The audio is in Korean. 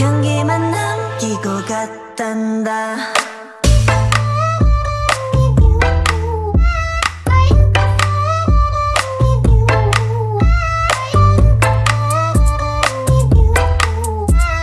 향기만 남기고 갔단다.